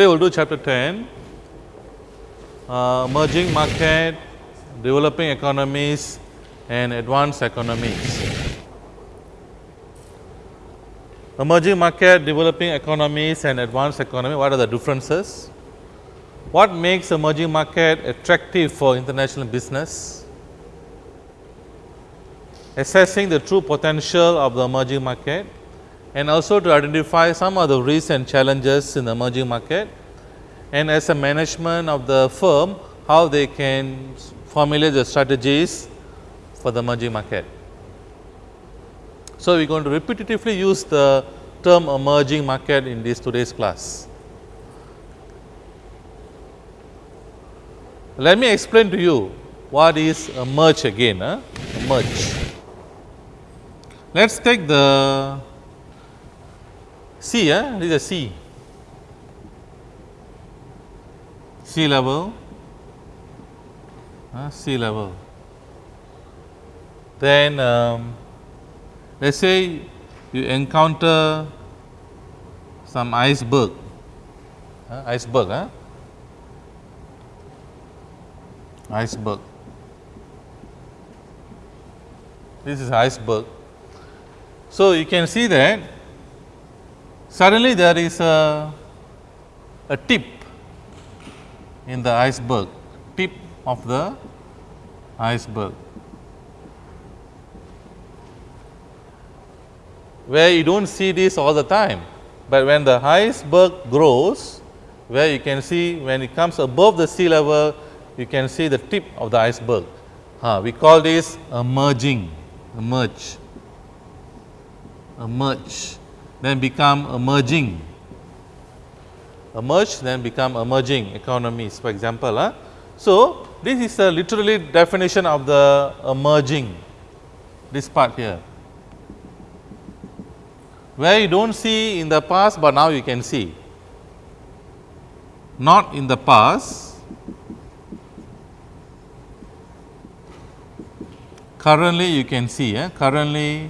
Today we will do chapter 10, uh, emerging market, developing economies and advanced economies. Emerging market, developing economies and advanced economy, what are the differences? What makes emerging market attractive for international business? Assessing the true potential of the emerging market and also to identify some of the and challenges in the emerging market and as a management of the firm how they can formulate the strategies for the emerging market. So, we are going to repetitively use the term emerging market in this today's class. Let me explain to you what is emerge again, huh? emerge. Let us take the sea, eh? this is a sea, sea level, uh, sea level. Then um, let us say you encounter some iceberg, uh, iceberg, huh? iceberg. This is iceberg. So, you can see that suddenly there is a, a tip in the iceberg, tip of the iceberg. Where you do not see this all the time, but when the iceberg grows, where you can see when it comes above the sea level, you can see the tip of the iceberg. Uh, we call this emerging, emerge, emerge, then become emerging, emerge, then become emerging economies, for example. Huh? So, this is a literally definition of the emerging, this part here, where you do not see in the past, but now you can see, not in the past, currently you can see eh, currently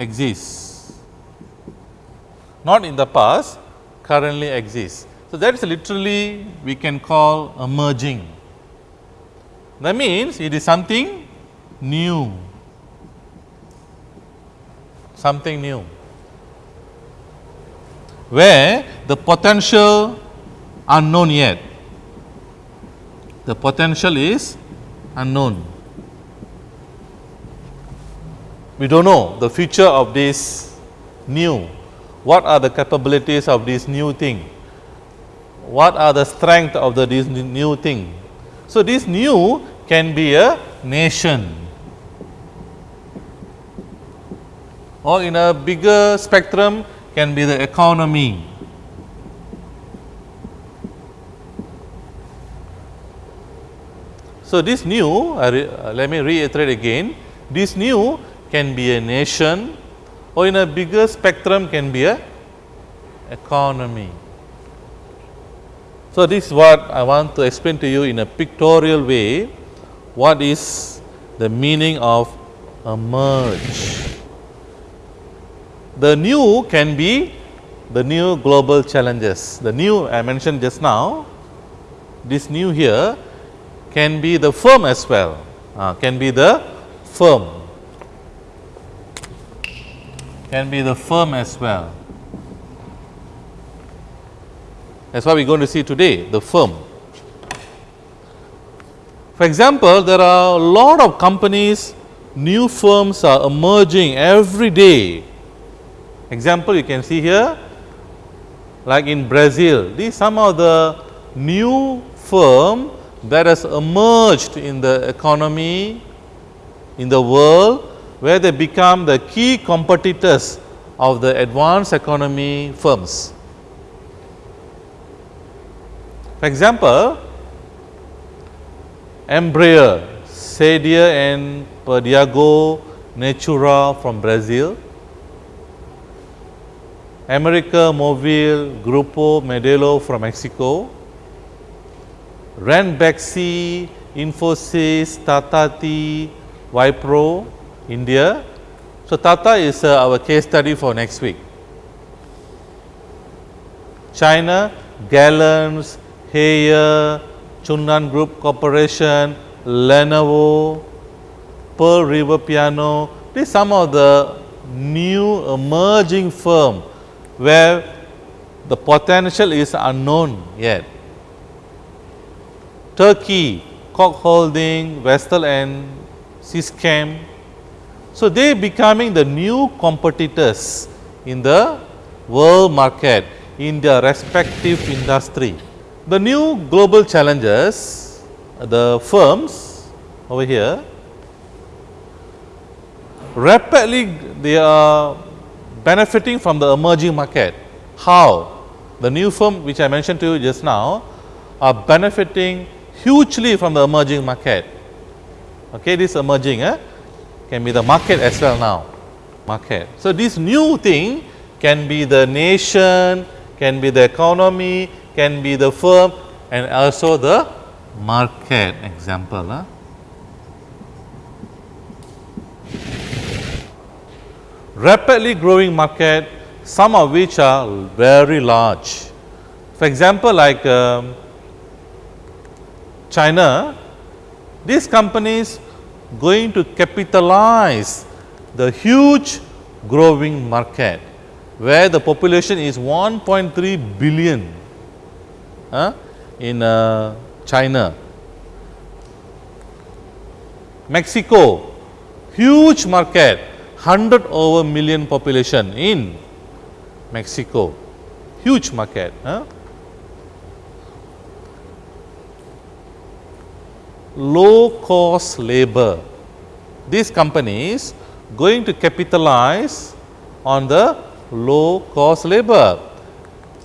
exists. Not in the past currently exists. So, that is literally we can call emerging. That means it is something new. Something new. Where the potential unknown yet. The potential is unknown. We do not know the future of this new, what are the capabilities of this new thing, what are the strength of the this new thing. So, this new can be a nation. Or in a bigger spectrum can be the economy. So, this new uh, let me reiterate again. This new can be a nation or in a bigger spectrum can be a economy. So, this is what I want to explain to you in a pictorial way what is the meaning of a merge. The new can be the new global challenges, the new I mentioned just now, this new here can be the firm as well, uh, can be the firm, can be the firm as well. That is what we are going to see today, the firm. For example, there are a lot of companies, new firms are emerging every day. Example you can see here, like in Brazil, these some of the new firm that has emerged in the economy in the world where they become the key competitors of the advanced economy firms. For example, Embraer, Sadia and Perdigao Natura from Brazil, America Mobile, Grupo Modelo from Mexico, Ranbaxy, Infosys, Tata Tea, Wipro, India. So, Tata is uh, our case study for next week. China, Galanz, Haier, Chunlan Group Corporation, Lenovo, Pearl River Piano, these some of the new emerging firm where the potential is unknown yet. Turkey, Koc Holding, Vestel and Syscam. So, they becoming the new competitors in the world market in their respective industry. The new global challenges, the firms over here, rapidly they are benefiting from the emerging market. How? The new firm which I mentioned to you just now are benefiting hugely from the emerging market. Okay, this emerging eh, can be the market as well now, market. So, this new thing can be the nation, can be the economy, can be the firm and also the market example. Huh? Rapidly growing market, some of which are very large. For example, like um, China, these companies going to capitalize the huge growing market where the population is 1.3 billion uh, in uh, China. Mexico, huge market, 100 over million population in Mexico, huge market. Uh. Low cost labor. These companies going to capitalize on the low cost labor.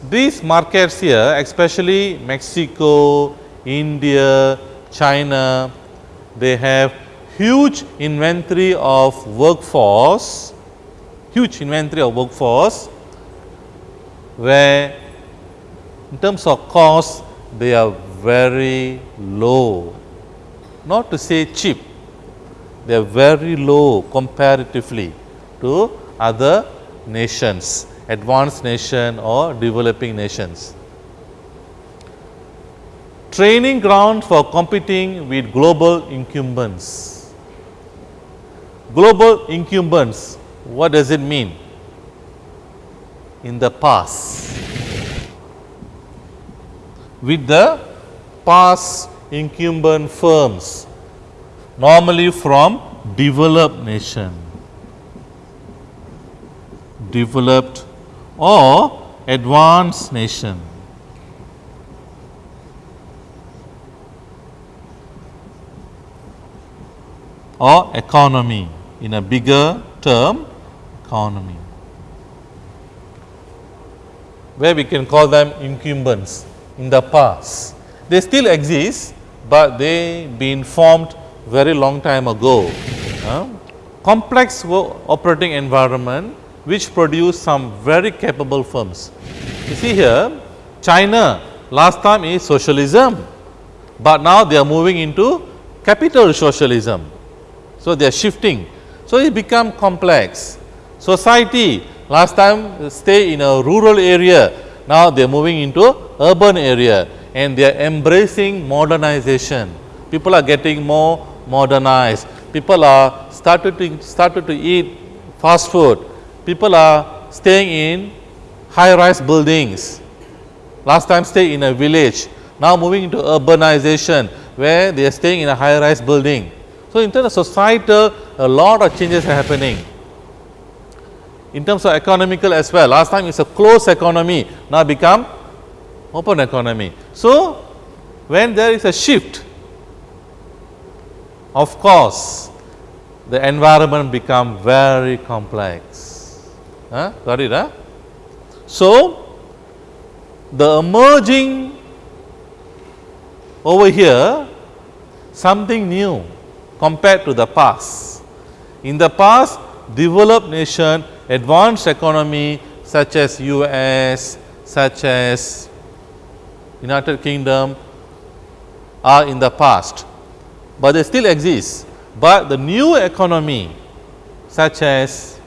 These markets here especially Mexico, India, China, they have huge inventory of workforce, huge inventory of workforce where in terms of cost they are very low not to say cheap, they are very low comparatively to other nations, advanced nation or developing nations. Training ground for competing with global incumbents. Global incumbents, what does it mean? In the past, with the past incumbent firms normally from developed nation, developed or advanced nation. or economy in a bigger term economy where we can call them incumbents in the past. They still exist, but they been formed very long time ago. Uh, complex operating environment which produce some very capable firms. You see here China last time is socialism, but now they are moving into capital socialism. So, they are shifting. So, it become complex. Society last time stay in a rural area, now they are moving into urban area and they are embracing modernization. People are getting more modernized. People are started to started to eat fast food. People are staying in high rise buildings. Last time stay in a village. Now moving into urbanization where they are staying in a high rise building. So, in terms of societal a lot of changes are happening. In terms of economical as well, last time it is a closed economy, now become open economy. So, when there is a shift, of course, the environment become very complex. Huh? Got it? Huh? So, the emerging over here something new compared to the past. In the past, developed nation, advanced economy such as US, such as United Kingdom are in the past, but they still exist. But the new economy such as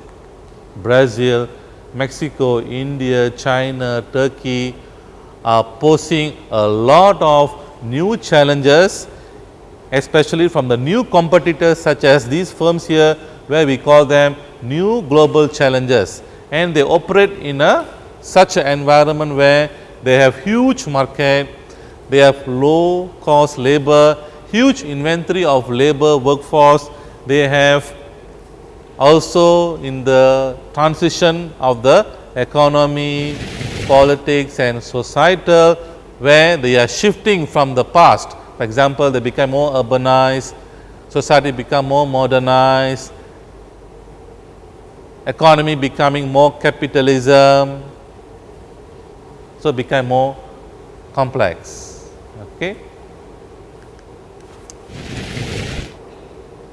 Brazil, Mexico, India, China, Turkey, are posing a lot of new challenges especially from the new competitors such as these firms here where we call them new global challenges and they operate in a such an environment where they have huge market, they have low cost labor, huge inventory of labor workforce, they have also in the transition of the economy, politics and societal where they are shifting from the past. For example, they become more urbanized, society become more modernized, economy becoming more capitalism, so become more complex. Okay.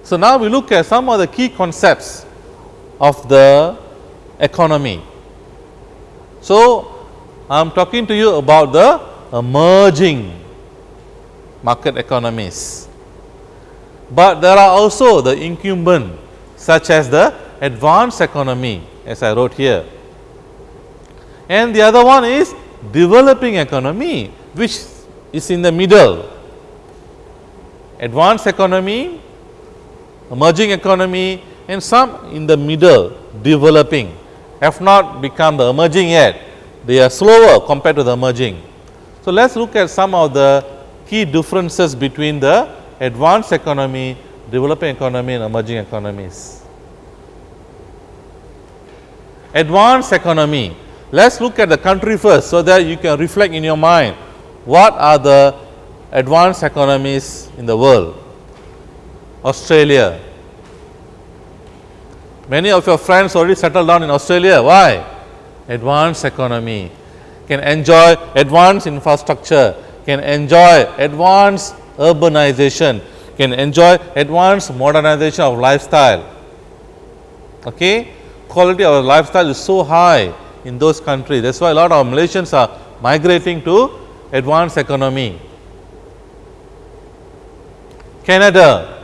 So, now we look at some of the key concepts of the economy. So, I am talking to you about the emerging market economies, but there are also the incumbent such as the advanced economy as I wrote here and the other one is developing economy which is in the middle advanced economy emerging economy and some in the middle developing have not become the emerging yet, they are slower compared to the emerging. So, let us look at some of the key differences between the advanced economy, developing economy and emerging economies. Advanced economy, let us look at the country first, so that you can reflect in your mind what are the advanced economies in the world. Australia. Many of your friends already settled down in Australia. Why? Advanced economy, can enjoy advanced infrastructure, can enjoy advanced urbanization, can enjoy advanced modernization of lifestyle. Okay? Quality of lifestyle is so high in those countries. That is why a lot of Malaysians are migrating to advanced economy. Canada,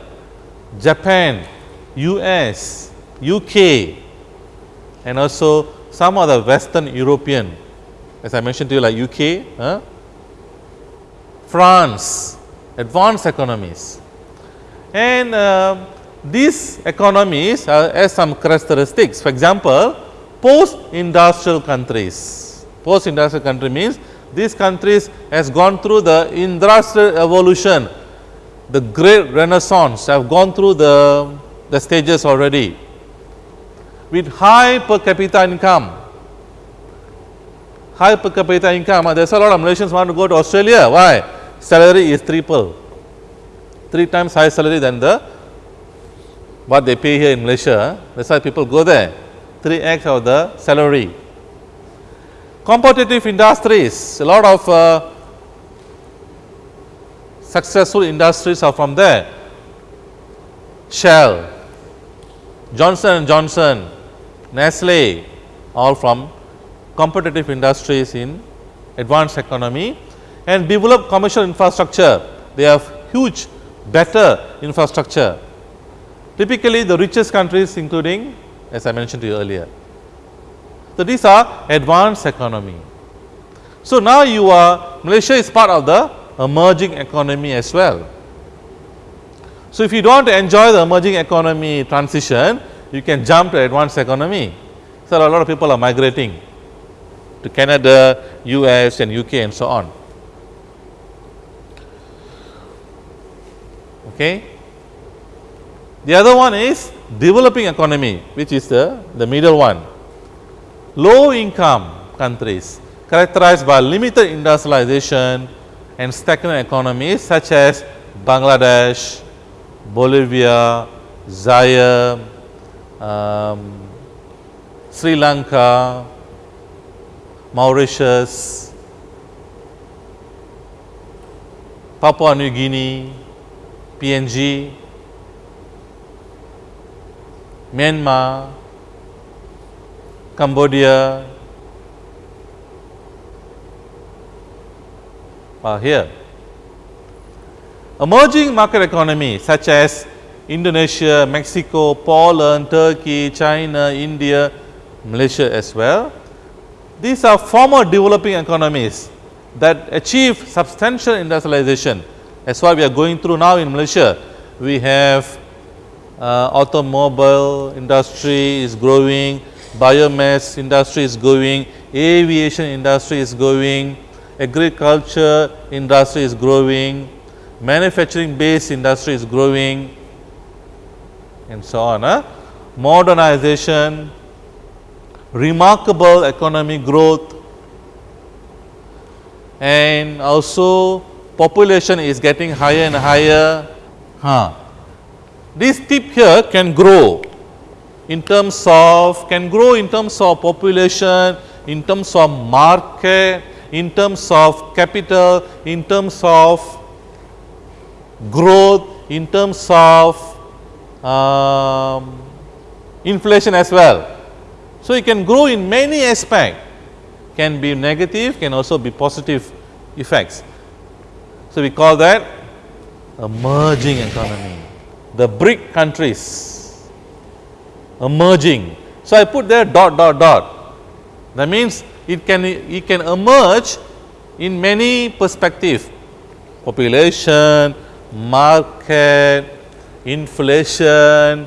Japan, US, UK and also some of the western European as I mentioned to you like UK? France, advanced economies and uh, these economies have some characteristics. For example, post industrial countries, post industrial country means these countries has gone through the industrial evolution the great renaissance have gone through the, the stages already with high per capita income. High per capita income, ah, there is a lot of Malaysians want to go to Australia. Why? Salary is triple, three times higher salary than the what they pay here in Malaysia. That is why people go there, 3x of the salary. Competitive industries, a lot of uh, successful industries are from there. Shell, Johnson & Johnson, Nestle, all from competitive industries in advanced economy and develop commercial infrastructure. They have huge better infrastructure. Typically the richest countries including as I mentioned to you earlier. So, these are advanced economy. So, now you are Malaysia is part of the emerging economy as well. So, if you do not enjoy the emerging economy transition, you can jump to advanced economy. So, a lot of people are migrating to Canada, US and UK and so on. Okay. The other one is developing economy which is the, the middle one. Low income countries characterized by limited industrialization, and stagnant economies such as Bangladesh, Bolivia, Zaire, um, Sri Lanka, Mauritius, Papua New Guinea, PNG, Myanmar, Cambodia, are here. Emerging market economy such as Indonesia, Mexico, Poland, Turkey, China, India, Malaysia as well. These are former developing economies that achieve substantial industrialization. That's why we are going through now in Malaysia. We have uh, automobile industry is growing, biomass industry is growing, aviation industry is growing, agriculture industry is growing, manufacturing based industry is growing and so on. Huh? Modernization, remarkable economic growth and also population is getting higher and higher. Huh. This tip here can grow in terms of can grow in terms of population, in terms of market, in terms of capital, in terms of growth, in terms of um, inflation as well. So, it can grow in many aspects, can be negative, can also be positive effects. So, we call that emerging economy, the BRIC countries emerging. So, I put there dot dot dot that means it can it can emerge in many perspective population, market, inflation,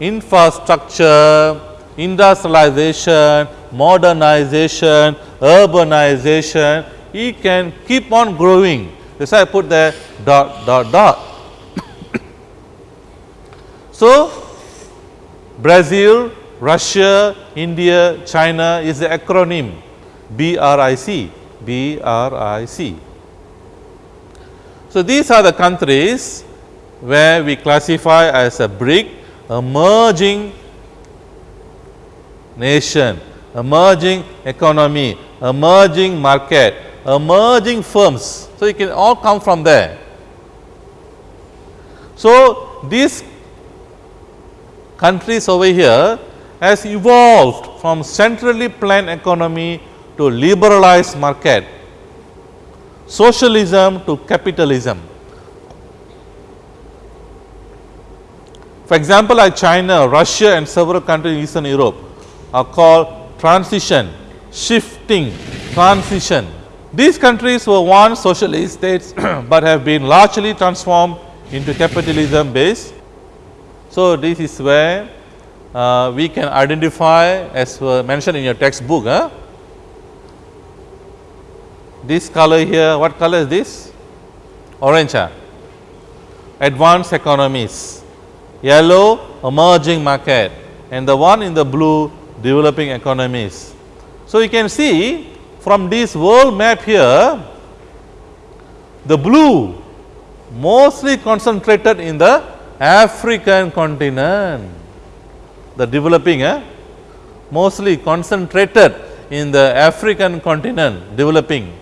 infrastructure, industrialization, modernization, urbanization, it can keep on growing. That's why I put there dot dot dot. So, Brazil, Russia, India, China is the acronym BRIC, BRIC. So, these are the countries where we classify as a BRIC emerging nation, emerging economy, emerging market, emerging firms. So, it can all come from there. So, these countries over here has evolved from centrally planned economy to liberalized market, socialism to capitalism. For example, like China, Russia and several countries in Eastern Europe are called transition, shifting, transition. These countries were once socialist states, but have been largely transformed into capitalism based. So, this is where uh, we can identify as mentioned in your textbook. Huh? This color here, what color is this? Orange. Huh? Advanced economies yellow emerging market and the one in the blue developing economies. So, you can see from this world map here, the blue mostly concentrated in the African continent, the developing eh, mostly concentrated in the African continent developing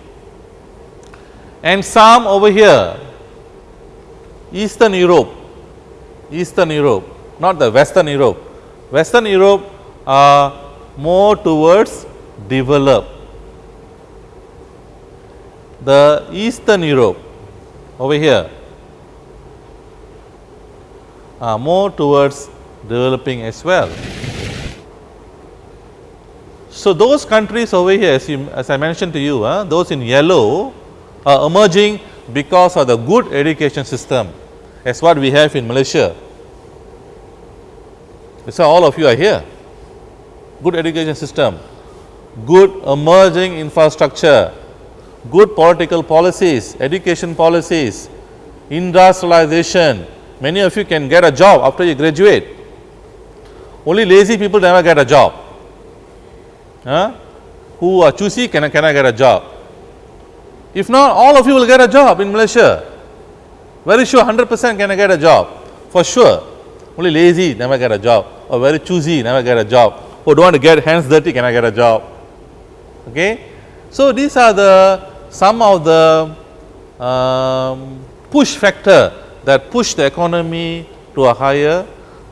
and some over here Eastern Europe Eastern Europe, not the Western Europe. Western Europe are more towards develop. The Eastern Europe over here are more towards developing as well. So, those countries over here as, you, as I mentioned to you, uh, those in yellow are emerging because of the good education system as what we have in Malaysia. So, all of you are here. Good education system, good emerging infrastructure, good political policies, education policies, industrialization. Many of you can get a job after you graduate. Only lazy people never get a job. Huh? Who are choosy can, can I get a job? If not, all of you will get a job in Malaysia. Very sure 100 percent can I get a job for sure. Only lazy never get a job or very choosy never get a job or don't want to get hands dirty can I get a job. Okay. So, these are the some of the um, push factor that push the economy to a higher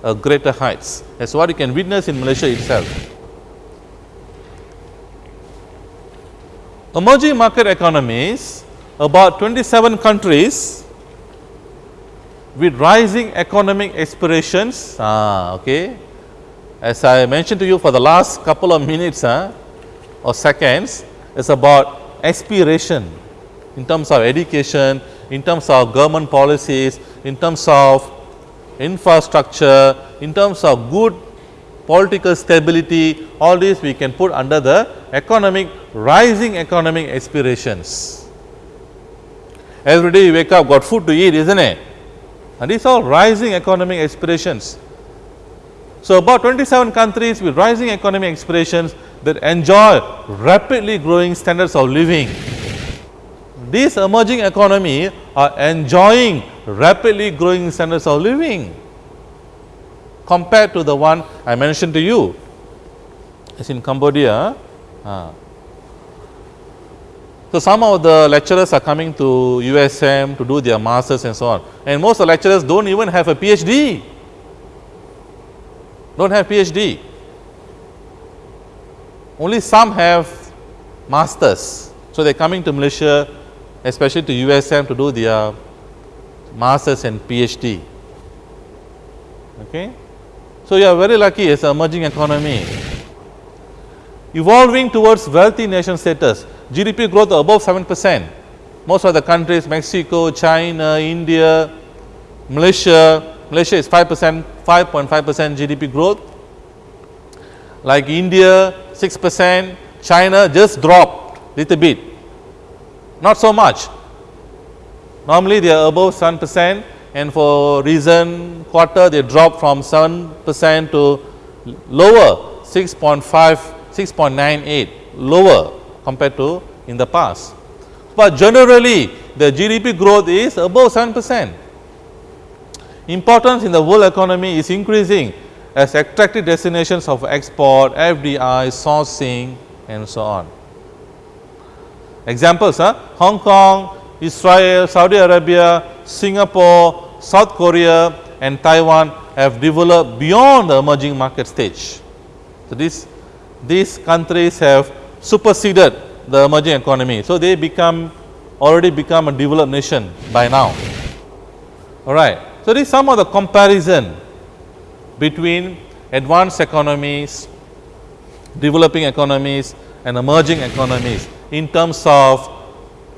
a greater heights. That's what you can witness in Malaysia itself. Emerging market economies about 27 countries with rising economic aspirations, ah, okay, as I mentioned to you for the last couple of minutes ah, or seconds, it's about aspiration in terms of education, in terms of government policies, in terms of infrastructure, in terms of good political stability, all these we can put under the economic rising economic aspirations. Every day you wake up got food to eat isn't it? And these are rising economic aspirations. So, about 27 countries with rising economic aspirations that enjoy rapidly growing standards of living. These emerging economy are enjoying rapidly growing standards of living compared to the one I mentioned to you as in Cambodia. Uh, so, some of the lecturers are coming to USM to do their masters and so on and most of the lecturers do not even have a PhD, do not have PhD. Only some have masters. So, they are coming to Malaysia especially to USM to do their masters and PhD. Okay. So, you are very lucky as an emerging economy. Evolving towards wealthy nation status, GDP growth above 7 percent. Most of the countries Mexico, China, India, Malaysia, Malaysia is 5 percent, 5.5 percent GDP growth. Like India 6 percent, China just dropped a little bit, not so much. Normally they are above 7 percent and for recent quarter they drop from 7 percent to lower 6.5, 6.98 lower compared to in the past. But generally the GDP growth is above 7 percent. Importance in the world economy is increasing as attractive destinations of export, FDI, sourcing and so on. Examples, huh? Hong Kong, Israel, Saudi Arabia, Singapore, South Korea and Taiwan have developed beyond the emerging market stage. So, this, these countries have superseded the emerging economy. So, they become already become a developed nation by now. Alright. So, this is some of the comparison between advanced economies, developing economies and emerging economies in terms of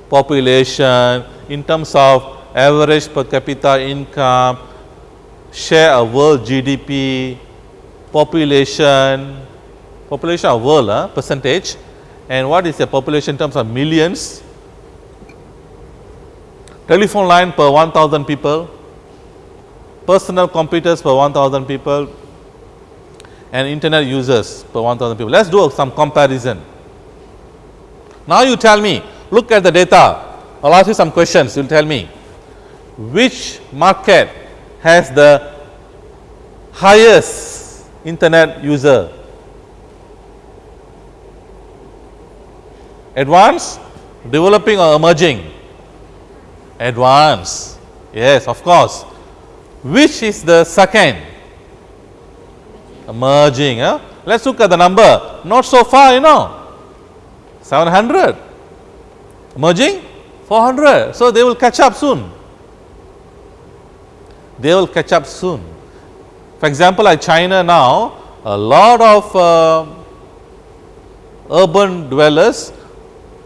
population, in terms of average per capita income, share of world GDP, population, population of world uh, percentage and what is the population in terms of millions, telephone line per 1000 people, personal computers per 1000 people and internet users per 1000 people. Let us do some comparison. Now, you tell me look at the data, I will ask you some questions, you will tell me which market has the highest internet user? Advanced, developing or emerging? Advanced, yes of course. Which is the second? Emerging. Huh? Let us look at the number, not so far you know, 700, emerging 400. So, they will catch up soon, they will catch up soon. For example, like China now, a lot of uh, urban dwellers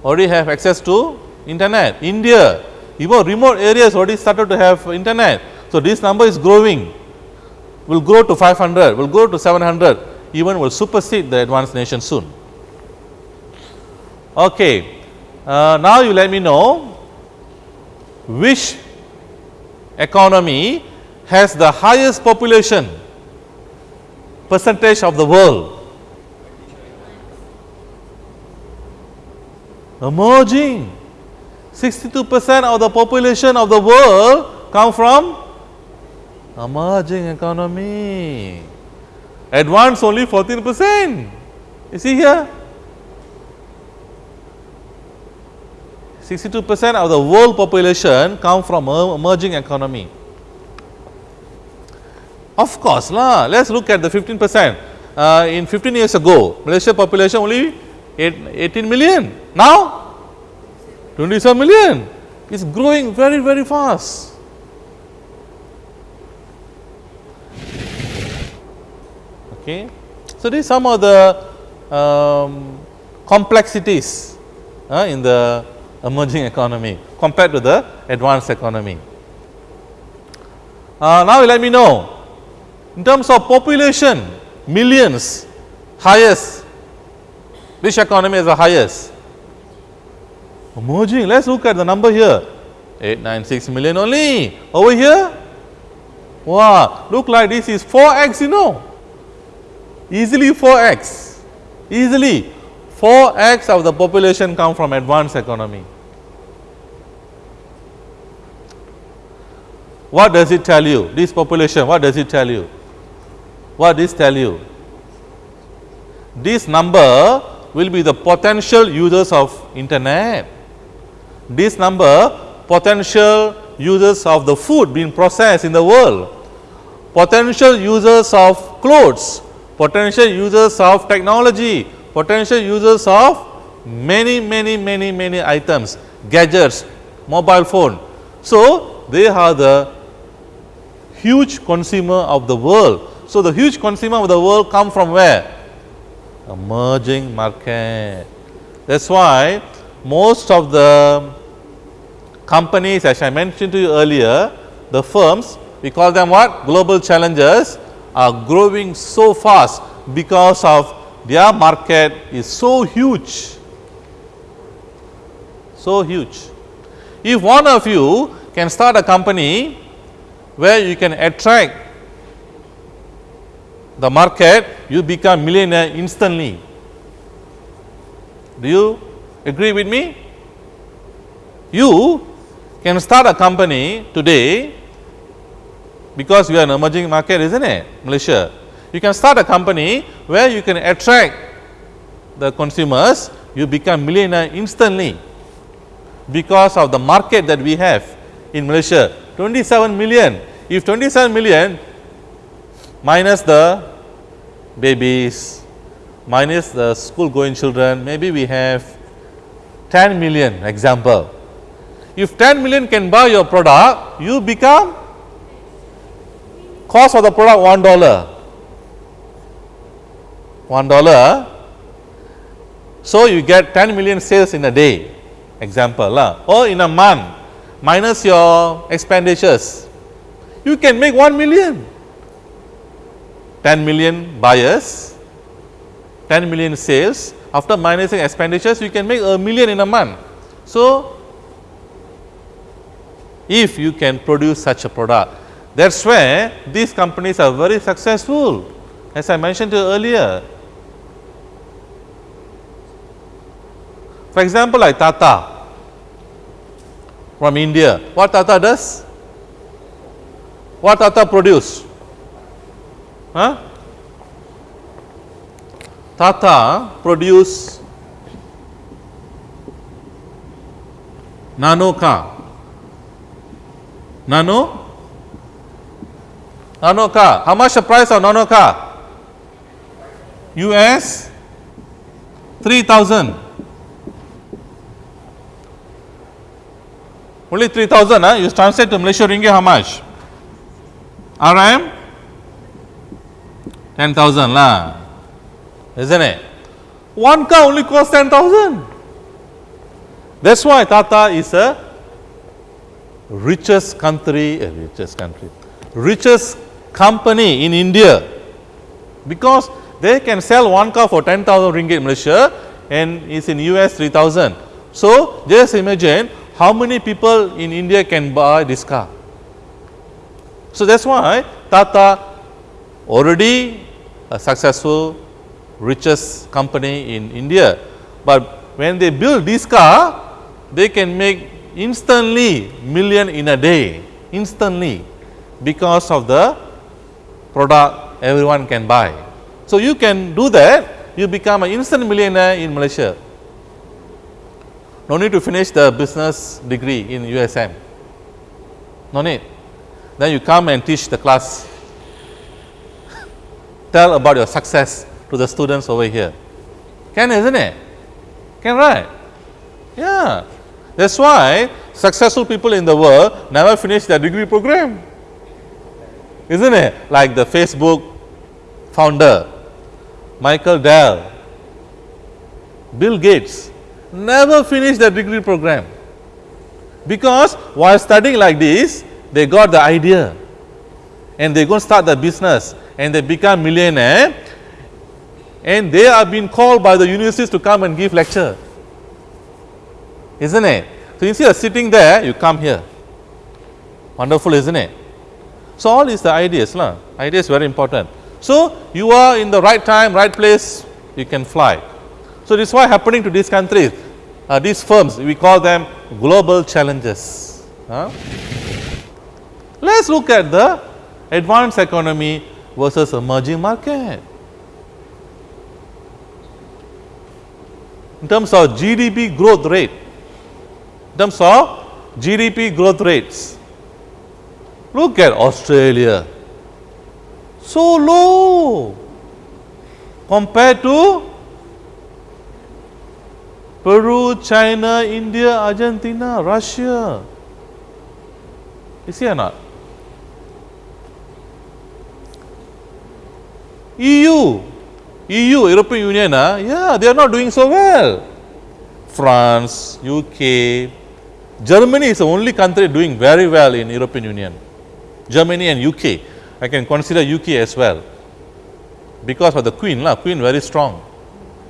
already have access to internet. India, even remote areas already started to have internet. So, this number is growing, will grow to 500, will grow to 700, even will supersede the advanced nation soon. Okay. Uh, now, you let me know which economy has the highest population percentage of the world. Emerging 62 percent of the population of the world come from emerging economy. Advanced only 14 percent. You see here 62 percent of the world population come from emerging economy. Of course lah, let us look at the 15 percent. Uh, in 15 years ago, Malaysia population only 18 million. Now, 27 million. It's growing very, very fast. Okay. So, these some of the um, complexities uh, in the emerging economy compared to the advanced economy. Uh, now, let me know in terms of population millions highest which economy is the highest? Emerging let us look at the number here. 896 million only. Over here? Wow look like this is 4x you know. Easily 4x easily 4x of the population come from advanced economy. What does it tell you? This population what does it tell you? What does this tell you? This number will be the potential users of internet. This number potential users of the food being processed in the world, potential users of clothes, potential users of technology, potential users of many, many, many, many items, gadgets, mobile phone. So, they are the huge consumer of the world. So, the huge consumer of the world come from where? Emerging market. That is why most of the companies as I mentioned to you earlier, the firms we call them what? Global challengers are growing so fast because of their market is so huge, so huge. If one of you can start a company where you can attract the market, you become millionaire instantly. Do you agree with me? You can start a company today because we are an emerging market isn't it Malaysia. You can start a company where you can attract the consumers you become millionaire instantly because of the market that we have in Malaysia 27 million. If 27 million minus the babies minus the school going children maybe we have 10 million example if 10 million can buy your product, you become cost of the product 1 dollar. 1 dollar. So, you get 10 million sales in a day example lah, or in a month minus your expenditures, you can make 1 million. 10 million buyers, 10 million sales after minusing expenditures you can make a million in a month. So, if you can produce such a product. That is where these companies are very successful as I mentioned earlier. For example, like Tata from India, what Tata does? What Tata produce? Huh? Tata produce nano car Nano? Nano car. How much the price of nano car? US 3000. Only 3000 huh? you translate to Malaysia ringgit how much? RM 10,000 lah, isn't it? One car only cost 10,000. That's why Tata is a richest country, uh, richest country, richest company in India because they can sell one car for 10,000 ringgit Malaysia and is in US 3000. So, just imagine how many people in India can buy this car. So, that is why Tata already a successful richest company in India, but when they build this car they can make instantly million in a day instantly because of the product everyone can buy. So, you can do that you become an instant millionaire in Malaysia. No need to finish the business degree in USM, no need. Then you come and teach the class, tell about your success to the students over here. Can isn't it? Can right? Yeah. That is why successful people in the world never finish their degree program, isn't it? Like the Facebook founder, Michael Dell, Bill Gates, never finish their degree program. Because while studying like this, they got the idea and they go start the business and they become millionaire and they are being called by the universities to come and give lecture. Isn't it? So, instead of sitting there, you come here. Wonderful, isn't it? So, all is the ideas, lah. idea is very important. So, you are in the right time, right place, you can fly. So, this is why happening to these countries, uh, these firms, we call them global challenges. Let us look at the advanced economy versus emerging market. In terms of GDP growth rate, in terms of GDP growth rates, look at Australia, so low compared to Peru, China, India, Argentina, Russia. You see or not? EU, EU, European Union, uh, yeah, they are not doing so well. France, UK, Germany is the only country doing very well in European Union. Germany and UK, I can consider UK as well. Because of the Queen, la, Queen very strong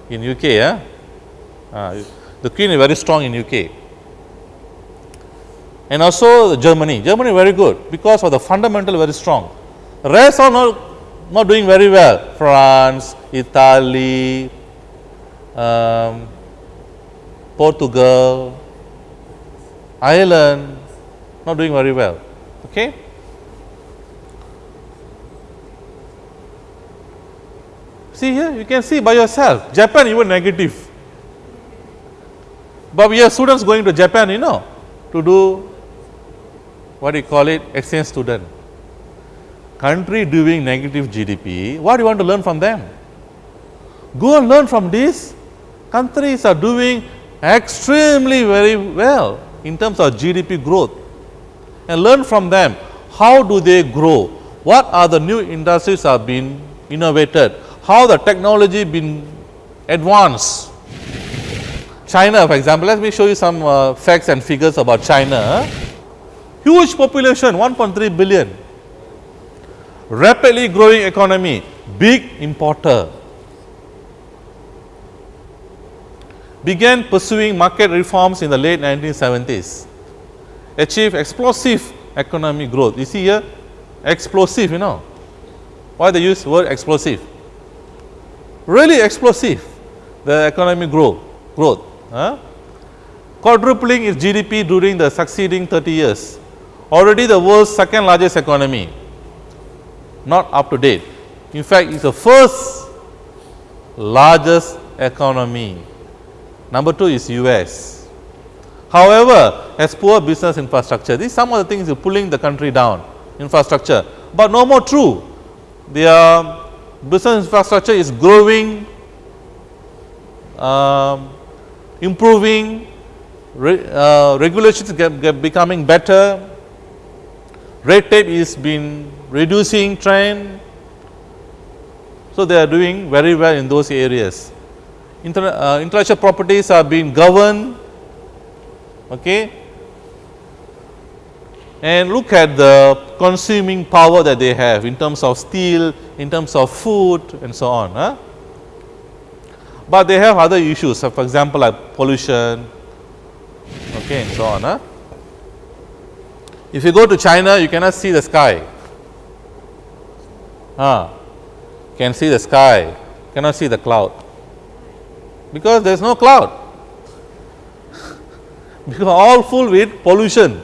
in UK. Yeah? Uh, the Queen is very strong in UK. And also Germany, Germany very good because of the fundamental very strong. Rest are not, not doing very well. France, Italy, um, Portugal, Ireland, not doing very well. Okay. See here, you can see by yourself. Japan even negative. But we have students going to Japan, you know, to do what you call it, exchange student. Country doing negative GDP, what do you want to learn from them? Go and learn from these countries are doing extremely very well in terms of GDP growth and learn from them how do they grow, what are the new industries are being innovated, how the technology been advanced China for example, let me show you some uh, facts and figures about China. Huge population 1.3 billion, rapidly growing economy, big importer. Began pursuing market reforms in the late 1970s, achieved explosive economic growth. You see here, explosive, you know. Why they use word explosive? Really explosive, the economic growth. growth. Quadrupling its GDP during the succeeding 30 years. Already the world's second largest economy, not up to date. In fact, it's the first largest economy. Number two is US. However, has poor business infrastructure. These some of the things are pulling the country down, infrastructure. But no more true. Their business infrastructure is growing um, improving, re, uh, regulations get, get becoming better, red tape is been reducing trend. So, they are doing very well in those areas. Inter, uh, intellectual properties are being governed okay. and look at the consuming power that they have in terms of steel, in terms of food and so on. Huh? But they have other issues. So for example like pollution. Okay and so on huh? if you go to china you cannot see the sky. Ah can see the sky. Cannot see the cloud. Because there is no cloud. Because all full with pollution.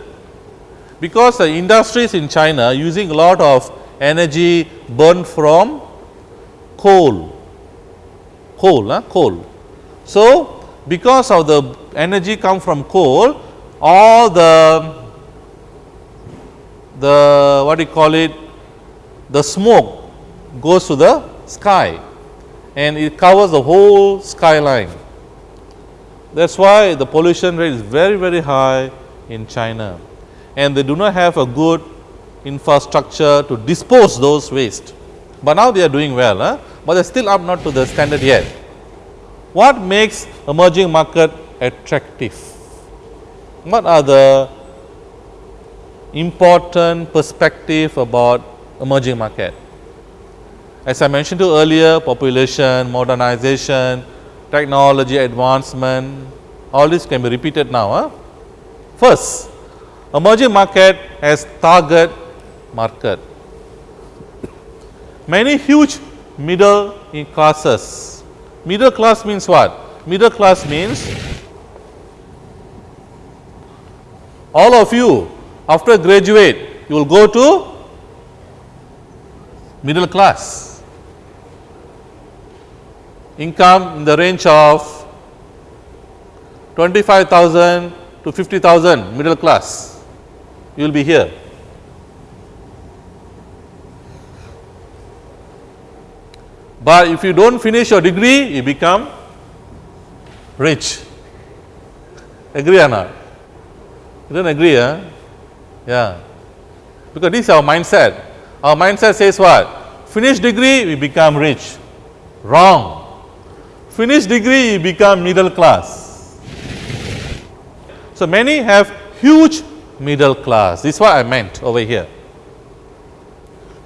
Because the industries in china using a lot of energy burned from coal coal, huh? coal. So, because of the energy come from coal, all the, the what do you call it, the smoke goes to the sky and it covers the whole skyline. That is why the pollution rate is very, very high in China and they do not have a good infrastructure to dispose those waste. But now they are doing well. Huh? But they are still up not to the standard yet. What makes emerging market attractive. What are the important perspective about emerging market? As I mentioned to earlier, population, modernization, technology advancement, all this can be repeated now. Huh? First, emerging market has target market. Many huge middle classes. Middle class means what? Middle class means all of you after graduate you will go to middle class. Income in the range of 25,000 to 50,000 middle class, you will be here. But if you do not finish your degree, you become rich. Agree or not? You don't agree, huh? Yeah. Because this is our mindset. Our mindset says what? Finish degree, we become rich. Wrong. Finish degree, you become middle class. So, many have huge middle class. This is what I meant over here.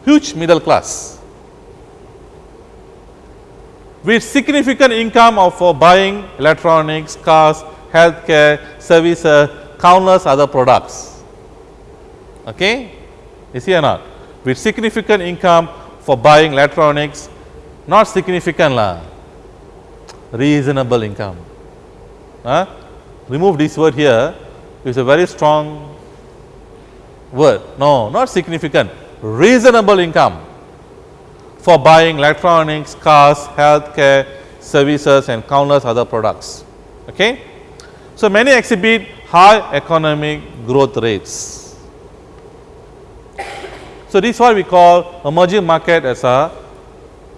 Huge middle class with significant income of for buying electronics, cars, healthcare, services, countless other products. Okay? You see or not? With significant income for buying electronics, not significant lah, reasonable income. Huh? Remove this word here, it's a very strong word. No, not significant, reasonable income for buying electronics, cars, healthcare, services and countless other products. Okay? So, many exhibit high economic growth rates. So, this is what we call emerging market as a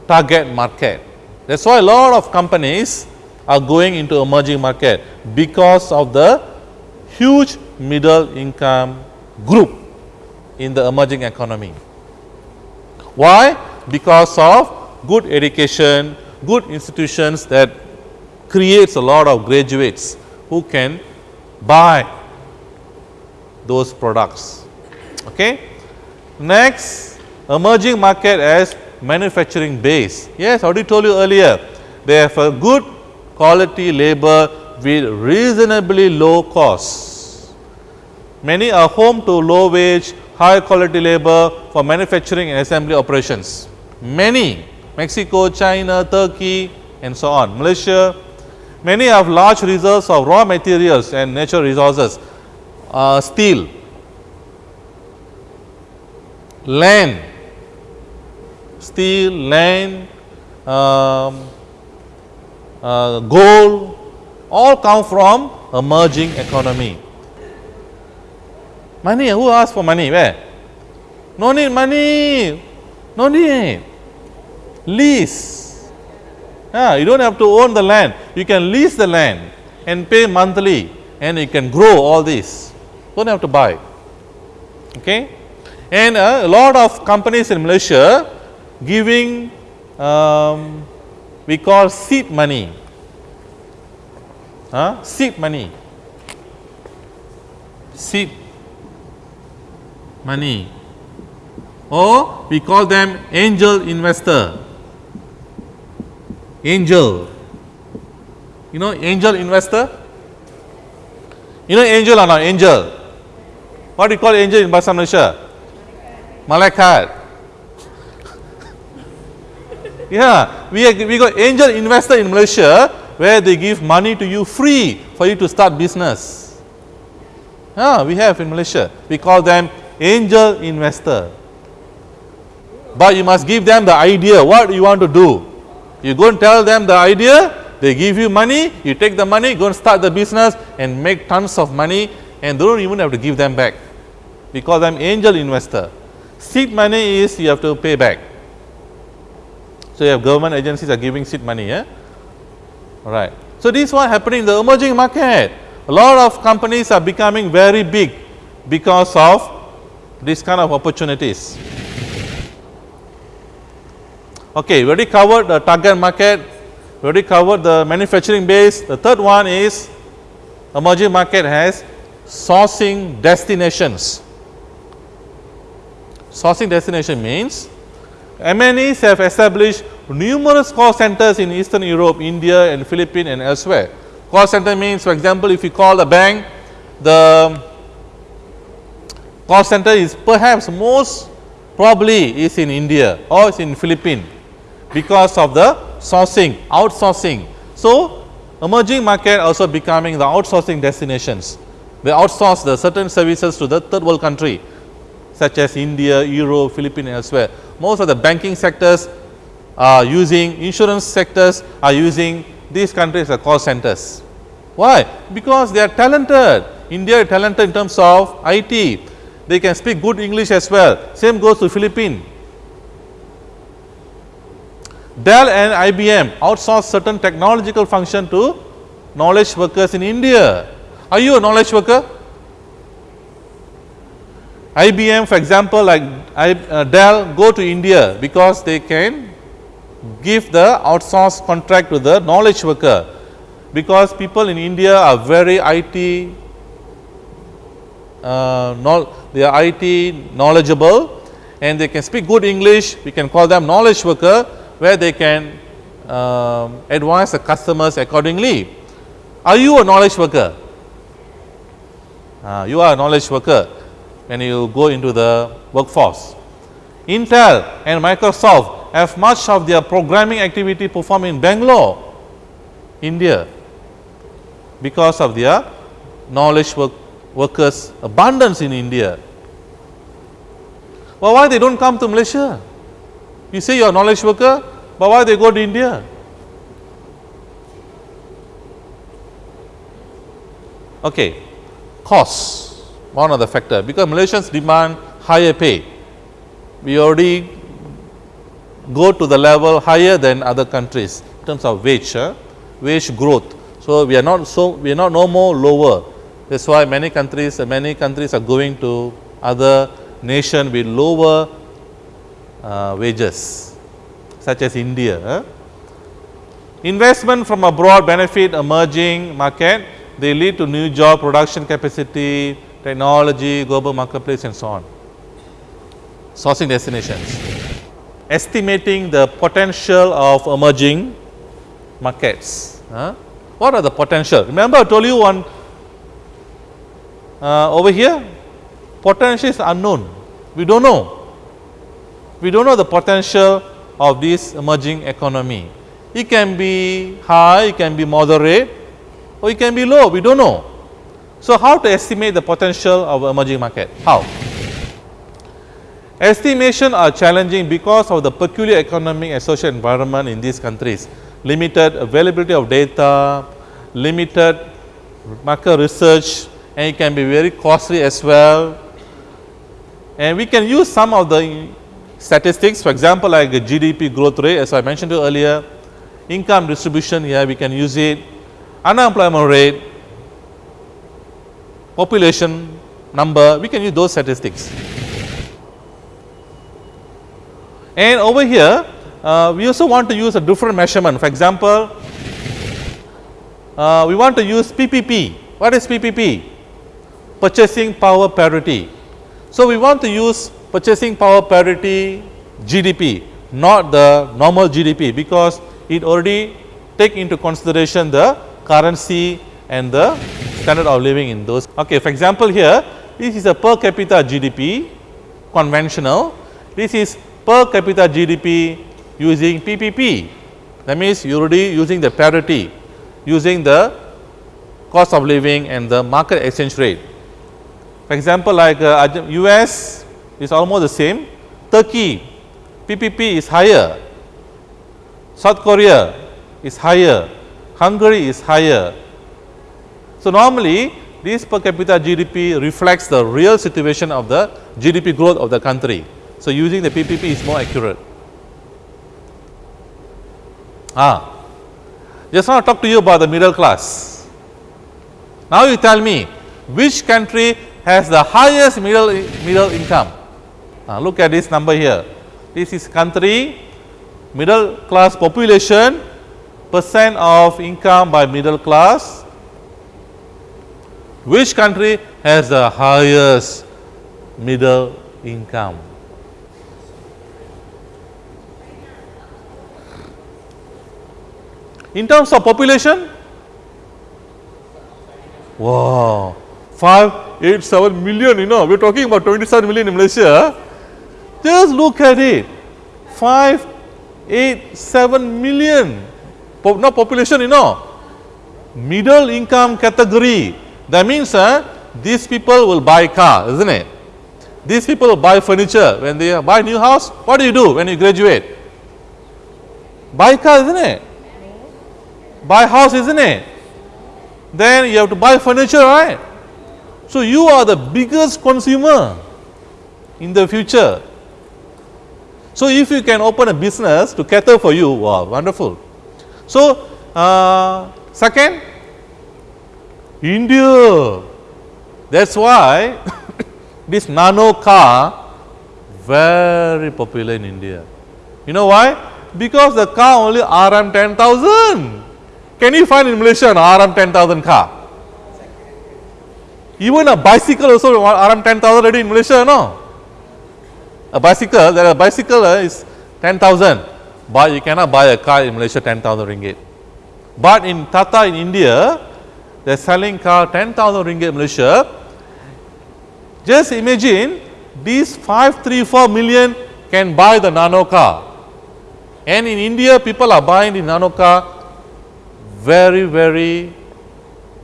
target market. That is why a lot of companies are going into emerging market because of the huge middle income group in the emerging economy. Why? Because of good education, good institutions that creates a lot of graduates who can buy those products. Okay. Next, emerging market as manufacturing base. Yes, I already told you earlier, they have a good quality labor with reasonably low costs. Many are home to low wage, high quality labor for manufacturing and assembly operations many Mexico, China, Turkey and so on, Malaysia. Many have large reserves of raw materials and natural resources, uh, steel, land, steel, land, um, uh, gold, all come from emerging economy. Money, who asked for money? Where? No need money, no need lease. You do not have to own the land, you can lease the land and pay monthly and you can grow all this, do not have to buy. Okay? And uh, a lot of companies in Malaysia giving um, we call seed money, huh? seed money, seed money or we call them angel investor angel. You know angel investor? You know angel or not angel? What do you call angel in Bahasa Malaysia? Malaikat. yeah, we, we got angel investor in Malaysia where they give money to you free for you to start business. Yeah, we have in Malaysia. We call them angel investor. But you must give them the idea what you want to do. You go and tell them the idea, they give you money, you take the money, go and start the business and make tons of money and don't even have to give them back because I am angel investor. Seed money is you have to pay back. So, you have government agencies are giving seed money, yeah? Alright. So, this is what happening in the emerging market. A lot of companies are becoming very big because of this kind of opportunities. Okay, we already covered the target market, we already covered the manufacturing base. The third one is emerging market has sourcing destinations. Sourcing destination means MNEs have established numerous call centers in Eastern Europe, India and Philippines and elsewhere. Call center means for example, if you call a bank, the call center is perhaps most probably is in India or is in Philippines because of the sourcing, outsourcing. So, emerging market also becoming the outsourcing destinations. They outsource the certain services to the third world country such as India, Europe, Philippines and elsewhere. Most of the banking sectors are using, insurance sectors are using these countries as call centers. Why? Because they are talented. India is talented in terms of IT. They can speak good English as well. Same goes to Philippines. Dell and IBM outsource certain technological function to knowledge workers in India. Are you a knowledge worker? IBM for example like I, uh, Dell go to India because they can give the outsource contract to the knowledge worker because people in India are very IT uh, they are IT knowledgeable and they can speak good English we can call them knowledge worker where they can um, advise the customers accordingly. Are you a knowledge worker? Uh, you are a knowledge worker when you go into the workforce. Intel and Microsoft have much of their programming activity performed in Bangalore, India because of their knowledge work workers abundance in India. Well, why they don't come to Malaysia? You say you are knowledge worker, but why they go to India? Okay, costs one of the factor because Malaysians demand higher pay. We already go to the level higher than other countries in terms of wage, wage growth. So, we are not so we are not no more lower. That is why many countries many countries are going to other nation with lower uh, wages such as India. Uh. Investment from abroad benefit emerging market, they lead to new job production capacity, technology, global marketplace and so on. Sourcing destinations. Estimating the potential of emerging markets. Huh? What are the potential? Remember I told you one uh, over here, potential is unknown. We don't know. We don't know the potential of this emerging economy. It can be high, it can be moderate or it can be low, we don't know. So, how to estimate the potential of emerging market? How? Estimation are challenging because of the peculiar economic and social environment in these countries, limited availability of data, limited market research and it can be very costly as well. And we can use some of the statistics for example, like GDP growth rate as I mentioned earlier, income distribution here we can use it, unemployment rate, population number, we can use those statistics. And over here, uh, we also want to use a different measurement. For example, uh, we want to use PPP. What is PPP? Purchasing power parity. So, we want to use purchasing power parity GDP, not the normal GDP because it already take into consideration the currency and the standard of living in those. Okay, for example, here this is a per capita GDP conventional, this is per capita GDP using PPP. That means you already using the parity, using the cost of living and the market exchange rate. For example, like uh, US is almost the same, Turkey PPP is higher, South Korea is higher, Hungary is higher, so, normally this per capita GDP reflects the real situation of the GDP growth of the country. So, using the PPP is more accurate. Ah, just want to talk to you about the middle class. Now, you tell me which country has the highest middle, middle income? Ah, look at this number here. This is country middle class population percent of income by middle class Which country has the highest middle income? In terms of population, wow, 5, 8, 7 million, you know, we are talking about 27 million in Malaysia. Just look at it, 5, 8, 7 million, po not population, you know, middle income category. That means uh, these people will buy car, isn't it? These people will buy furniture. When they buy new house, what do you do when you graduate? Buy car, isn't it? buy house isn't it? Then you have to buy furniture right? So you are the biggest consumer in the future. So if you can open a business to cater for you, wow wonderful. So uh, second India that is why this nano car very popular in India. You know why? Because the car only RM 10,000 can you find in Malaysia an RM 10,000 car? Even a bicycle also RM 10,000 already in Malaysia, no? A bicycle, there a bicycle uh, is 10,000, but you cannot buy a car in Malaysia 10,000 ringgit. But in Tata in India, they are selling car 10,000 ringgit Malaysia. Just imagine these 534 million can buy the nano car. And in India, people are buying the nano car very, very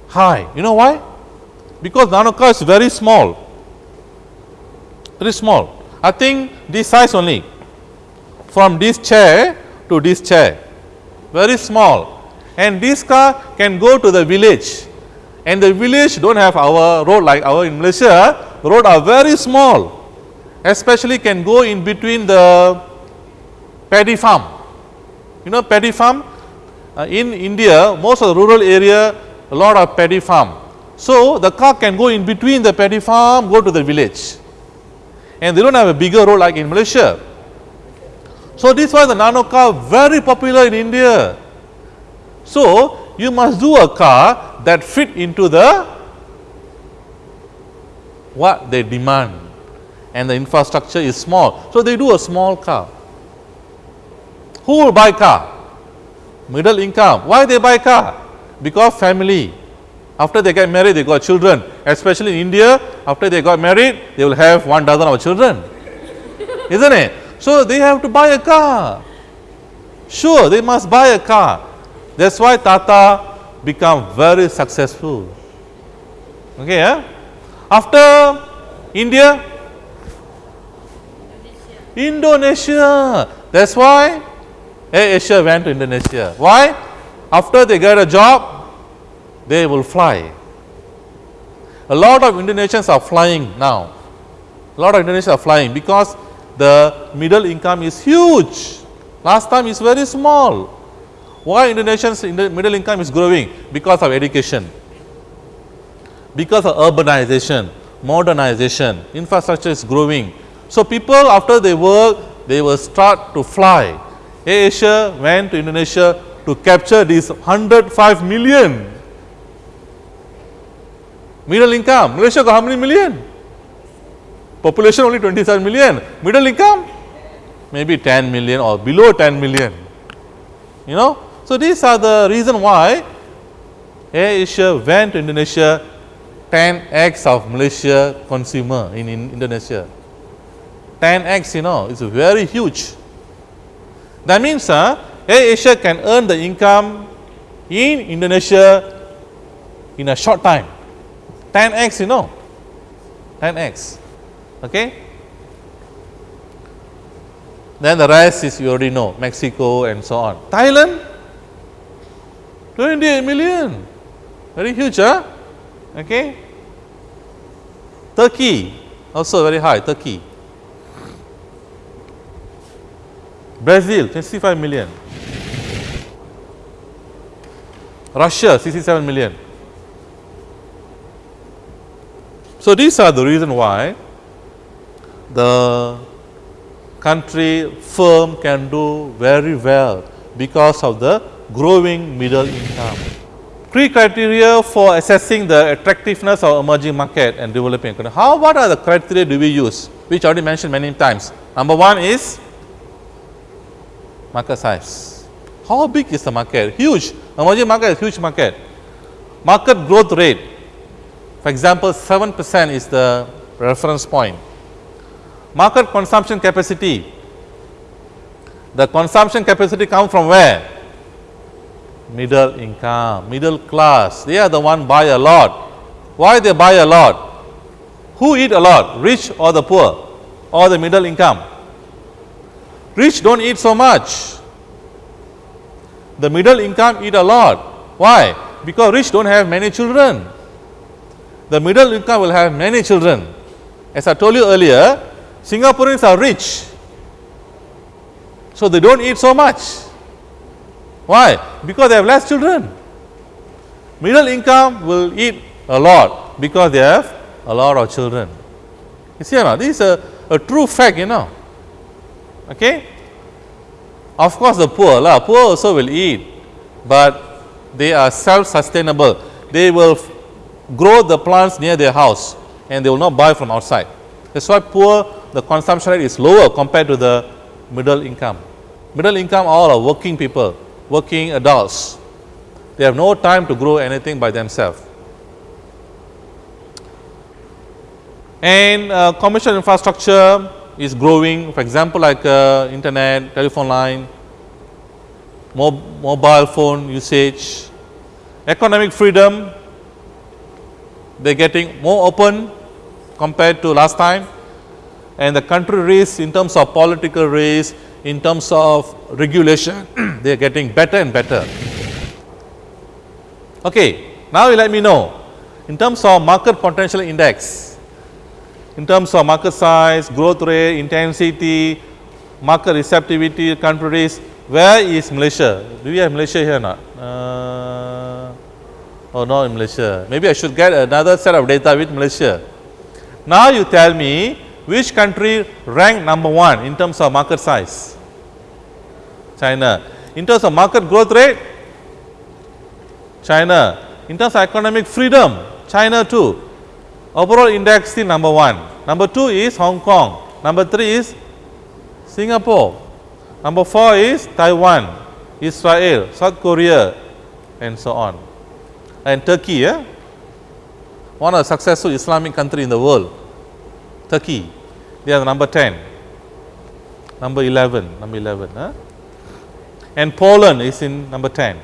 high. You know why? Because nano car is very small, very small. I think this size only, from this chair to this chair, very small. And this car can go to the village, and the village don't have our road like our in Malaysia, road are very small, especially can go in between the paddy farm. You know paddy farm, uh, in India, most of the rural area, a lot of paddy farm. So, the car can go in between the paddy farm, go to the village and they do not have a bigger road like in Malaysia. So, this was the nano car very popular in India. So, you must do a car that fit into the what they demand and the infrastructure is small. So, they do a small car. Who will buy car? middle income. Why they buy car? Because family. After they get married, they got children. Especially in India, after they got married, they will have one dozen of children. Isn't it? So they have to buy a car. Sure, they must buy a car. That's why Tata become very successful. Okay, yeah? After India, Indonesia. Indonesia. That's why AirAsia went to Indonesia. Why? After they get a job, they will fly. A lot of Indonesians are flying now. A lot of Indonesians are flying because the middle income is huge. Last time is very small. Why Indonesians in the middle income is growing? Because of education, because of urbanization, modernization, infrastructure is growing. So people after they work, they will start to fly. Asia went to Indonesia to capture these 105 million. Middle income, Malaysia got how many million? Population only 27 million. Middle income? Maybe 10 million or below 10 million. You know? So, these are the reason why Asia went to Indonesia 10x of Malaysia consumer in, in Indonesia. 10x, you know, it's very huge. That means uh, AirAsia can earn the income in Indonesia in a short time 10x you know. 10x okay? Then the rest is you already know Mexico and so on. Thailand 28 million. Very huge huh? okay? Turkey also very high Turkey. Brazil 65 million, Russia 67 million. So, these are the reason why the country firm can do very well because of the growing middle income. three criteria for assessing the attractiveness of emerging market and developing economy. How, what are the criteria do we use? Which I already mentioned many times. Number one is market size. How big is the market? Huge. Emerging market is huge market. Market growth rate. For example, 7 percent is the reference point. Market consumption capacity. The consumption capacity come from where? Middle income, middle class. They are the one buy a lot. Why they buy a lot? Who eat a lot? Rich or the poor or the middle income? Rich don't eat so much. The middle income eat a lot. Why? Because rich don't have many children. The middle income will have many children. As I told you earlier, Singaporeans are rich. So they don't eat so much. Why? Because they have less children. Middle income will eat a lot because they have a lot of children. You see not? This is a, a true fact, you know. Okay? Of course, the poor, lah, poor also will eat, but they are self-sustainable. They will grow the plants near their house and they will not buy from outside. That's why poor, the consumption rate is lower compared to the middle income. Middle income all are working people, working adults. They have no time to grow anything by themselves. And uh, commercial infrastructure is growing, for example, like uh, internet, telephone line, mob mobile phone usage, economic freedom, they are getting more open compared to last time and the country race in terms of political race, in terms of regulation, they are getting better and better. Okay, now you let me know in terms of market potential index, in terms of market size, growth rate, intensity, market receptivity, country where is Malaysia? Do we have Malaysia here or not? Uh, oh, no in Malaysia. Maybe I should get another set of data with Malaysia. Now you tell me which country ranked number one in terms of market size? China. In terms of market growth rate? China. In terms of economic freedom? China too. Overall index still number one. Number two is Hong Kong. Number three is Singapore. Number four is Taiwan, Israel, South Korea and so on. And Turkey, yeah? one of the successful Islamic country in the world, Turkey, they are number 10, number 11, number 11. Huh? And Poland is in number 10.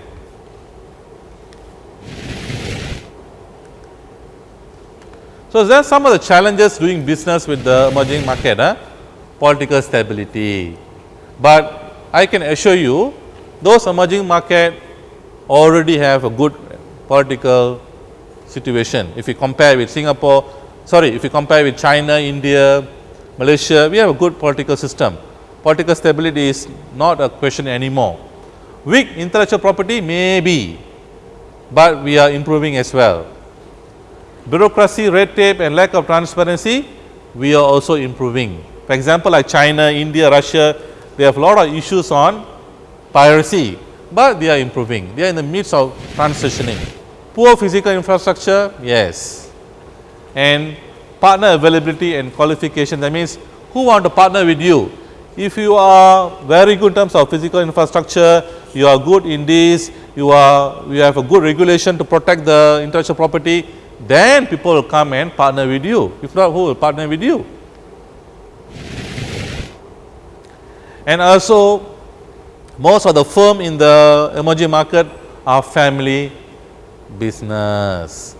So, there are some of the challenges doing business with the emerging market, huh? political stability. But I can assure you those emerging market already have a good political situation. If you compare with Singapore, sorry, if you compare with China, India, Malaysia, we have a good political system. Political stability is not a question anymore. Weak intellectual property may be, but we are improving as well bureaucracy, red tape and lack of transparency, we are also improving. For example, like China, India, Russia, they have a lot of issues on piracy, but they are improving. They are in the midst of transitioning. Poor physical infrastructure, yes. And partner availability and qualification, that means who want to partner with you? If you are very good in terms of physical infrastructure, you are good in this, you are you have a good regulation to protect the intellectual property, then people will come and partner with you. If not, who will partner with you? And also, most of the firm in the emerging market are family business.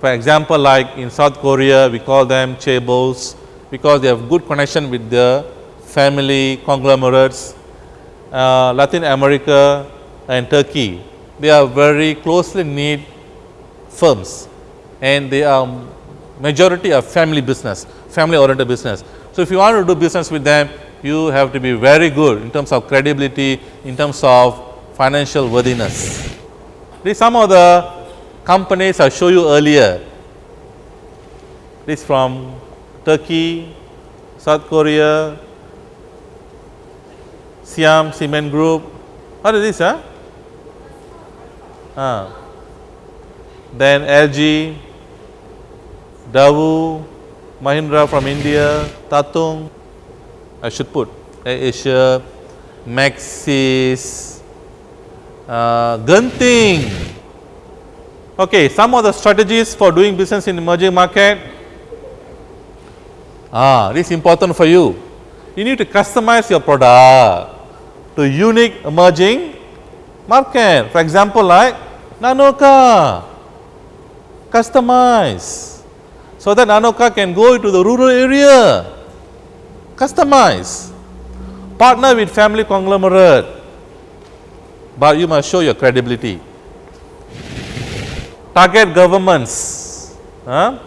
For example, like in South Korea, we call them chaebols because they have good connection with the family conglomerates. Uh, Latin America and Turkey, they are very closely knit firms and they are majority of family business, family oriented business. So, if you want to do business with them, you have to be very good in terms of credibility, in terms of financial worthiness. These some of the companies I showed you earlier. This from Turkey, South Korea, Siam Cement Group. What is this? Huh? Ah. then LG, Daewoo, Mahindra from India, Tatung, I should put Asia, Maxis, uh, Genting. Okay, some of the strategies for doing business in emerging market. Ah, this is important for you. You need to customize your product to unique emerging market. For example, like nano car, customize so that nano car can go into the rural area, customize, partner with family conglomerate, but you must show your credibility. Target governments, huh?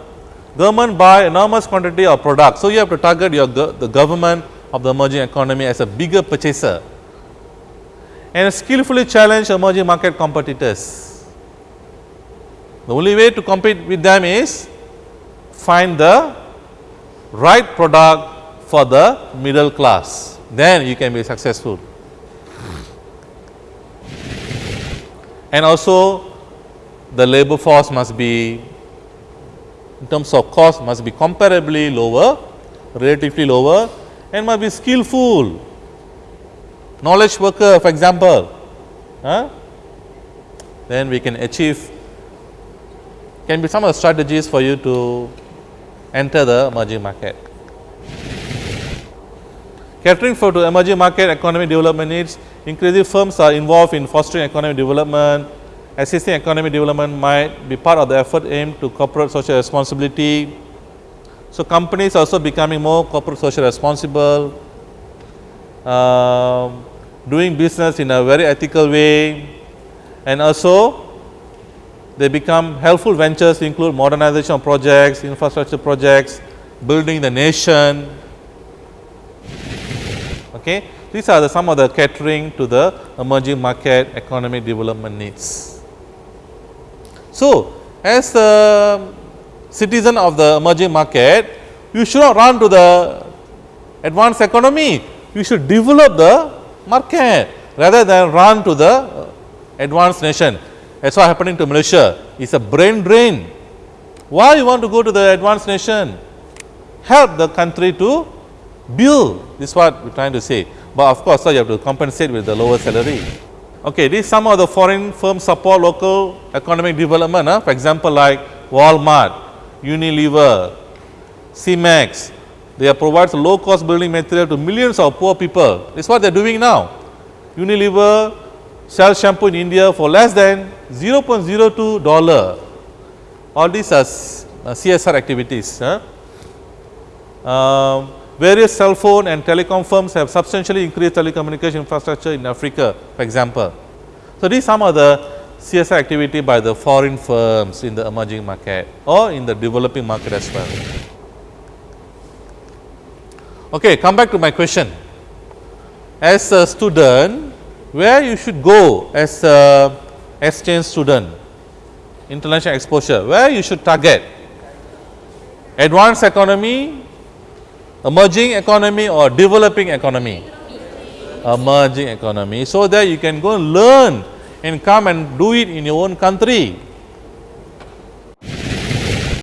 government buy enormous quantity of products. So, you have to target your go the government of the emerging economy as a bigger purchaser and skillfully challenge emerging market competitors. The only way to compete with them is find the right product for the middle class, then you can be successful. And also the labor force must be in terms of cost must be comparably lower, relatively lower and must be skillful. Knowledge worker for example, huh? then we can achieve can be some of the strategies for you to enter the emerging market. Catering for to emerging market economic development needs, increasing firms are involved in fostering economic development, assisting economic development might be part of the effort aimed to corporate social responsibility. So, companies also becoming more corporate social responsible, uh, doing business in a very ethical way and also they become helpful ventures include modernization of projects, infrastructure projects, building the nation. Okay. These are the some of the catering to the emerging market economic development needs. So, as a citizen of the emerging market, you should not run to the advanced economy, you should develop the market rather than run to the advanced nation. That is what happening to Malaysia, it is a brain drain. Why you want to go to the advanced nation? Help the country to build, this is what we are trying to say. But of course, so you have to compensate with the lower salary. Okay, these some of the foreign firms support local economic development. Huh? For example, like Walmart, Unilever, CEMEX, they provide low cost building material to millions of poor people. Is what they are doing now. Unilever sells shampoo in India for less than 0.02 dollar. All these are CSR activities. Huh? Um, various cell phone and telecom firms have substantially increased telecommunication infrastructure in Africa, for example. So, these some of the CSR activity by the foreign firms in the emerging market or in the developing market as well. Okay, come back to my question. As a student, where you should go as a exchange student, international exposure, where you should target? Advanced economy, emerging economy or developing economy? Emerging economy. So that you can go learn and come and do it in your own country.